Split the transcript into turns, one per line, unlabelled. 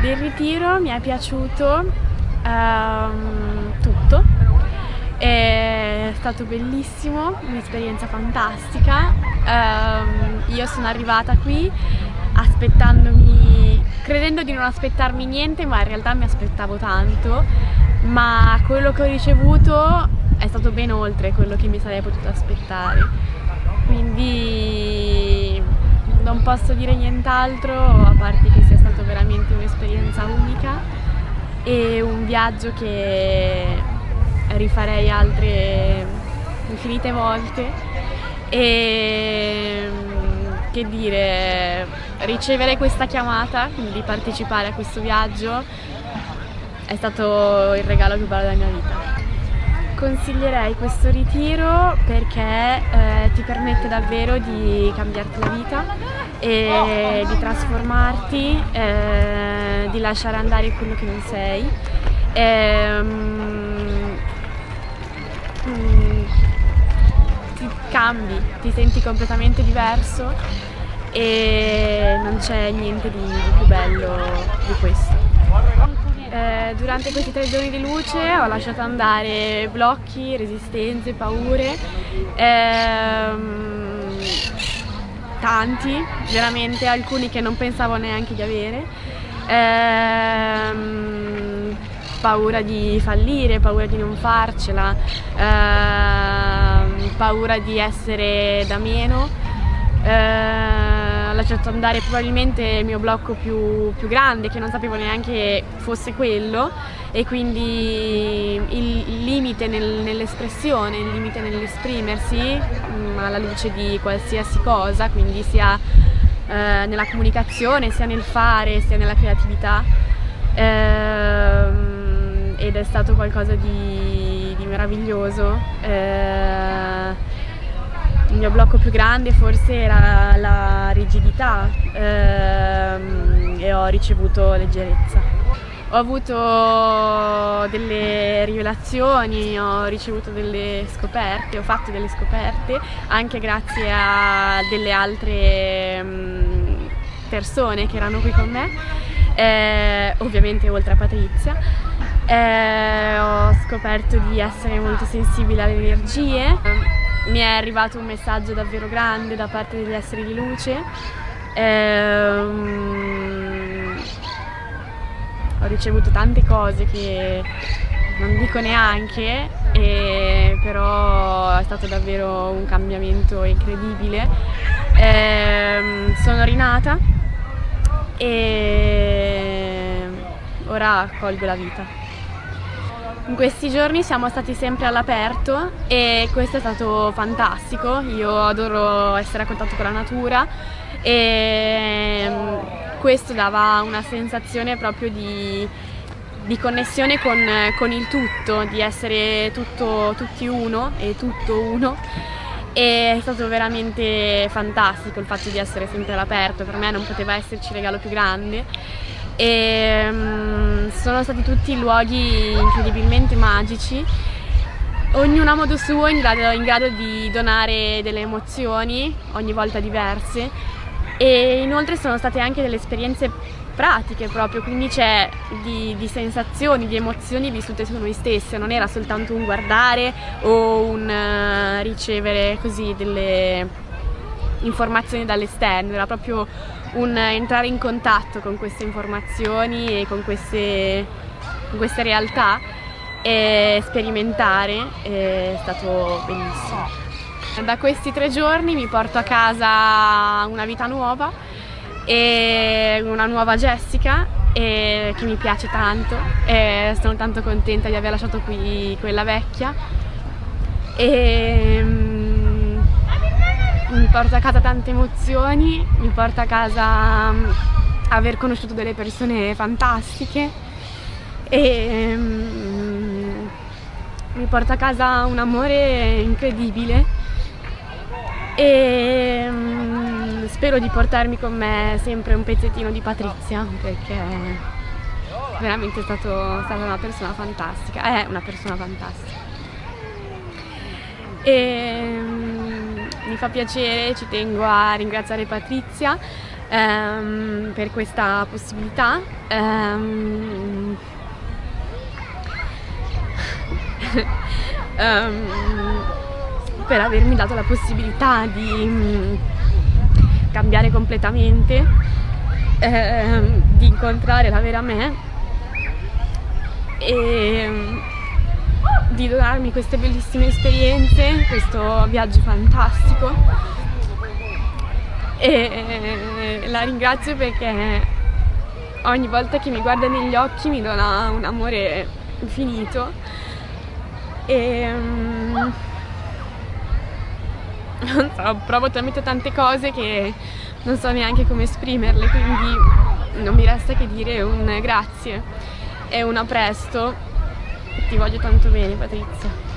Del ritiro mi è piaciuto um, tutto, è stato bellissimo, un'esperienza fantastica. Um, io sono arrivata qui aspettandomi, credendo di non aspettarmi niente, ma in realtà mi aspettavo tanto, ma quello che ho ricevuto è stato ben oltre quello che mi sarei potuta aspettare. Quindi non posso dire nient'altro a parte che sia stata veramente un'esperienza unica e un viaggio che rifarei altre infinite volte e che dire, ricevere questa chiamata, quindi di partecipare a questo viaggio è stato il regalo più bello della mia vita. Consiglierei questo ritiro perché eh, ti permette davvero di cambiarti la vita e di trasformarti, eh, di lasciare andare quello che non sei. E, ehm, mm, ti cambi, ti senti completamente diverso e non c'è niente di più bello di questo. Durante questi tre giorni di luce ho lasciato andare blocchi, resistenze, paure, ehm, tanti, veramente alcuni che non pensavo neanche di avere. Ehm, paura di fallire, paura di non farcela, ehm, paura di essere da meno. Ehm, lasciato andare probabilmente il mio blocco più, più grande che non sapevo neanche fosse quello e quindi il limite nel, nell'espressione, il limite nell'esprimersi mm, alla luce di qualsiasi cosa, quindi sia eh, nella comunicazione, sia nel fare, sia nella creatività eh, ed è stato qualcosa di, di meraviglioso. Eh, mio blocco più grande forse era la rigidità ehm, e ho ricevuto leggerezza. Ho avuto delle rivelazioni, ho ricevuto delle scoperte, ho fatto delle scoperte anche grazie a delle altre mm, persone che erano qui con me, eh, ovviamente oltre a Patrizia. Eh, ho scoperto di essere molto sensibile alle energie mi è arrivato un messaggio davvero grande da parte degli esseri di luce. Ehm, ho ricevuto tante cose che non dico neanche, però è stato davvero un cambiamento incredibile. Ehm, sono rinata e ora colgo la vita. In questi giorni siamo stati sempre all'aperto e questo è stato fantastico, io adoro essere a contatto con la natura e mm, questo dava una sensazione proprio di, di connessione con, con, il tutto, di essere tutto, tutti uno e tutto uno. E è stato veramente fantastico il fatto di essere sempre all'aperto, per me non poteva esserci regalo più grande. E um, sono stati tutti luoghi incredibilmente magici. Ognuno a modo suo in grado, in grado di donare delle emozioni ogni volta diverse. E inoltre sono state anche delle esperienze pratiche proprio, quindi c'è di, di, sensazioni, di emozioni vissute su noi stesse, non era soltanto un guardare o un uh, ricevere così delle informazioni dall'esterno, era proprio un entrare in contatto con queste informazioni e con queste, con queste realtà e sperimentare è stato bellissimo. Da questi tre giorni mi porto a casa una vita nuova e una nuova Jessica che mi piace tanto e sono tanto contenta di aver lasciato qui quella vecchia e mi porta a casa tante emozioni, mi porta a casa um, aver conosciuto delle persone fantastiche e um, mi porta a casa un amore incredibile e um, spero di portarmi con me sempre un pezzettino di Patrizia perché veramente è stato, stata una persona fantastica, è una persona fantastica. E, mi fa piacere, ci tengo a ringraziare Patrizia ehm, per questa possibilità. Ehm, um, per avermi dato la possibilità di um, cambiare completamente, eh, di incontrare la vera me e di donarmi queste bellissime esperienze, questo viaggio fantastico e la ringrazio perché ogni volta che mi guarda negli occhi mi dona un amore infinito e um, non so, provo talmente tante cose che non so neanche come esprimerle, quindi non mi resta che dire un grazie e un a presto. Ti voglio tanto bene Patrizia.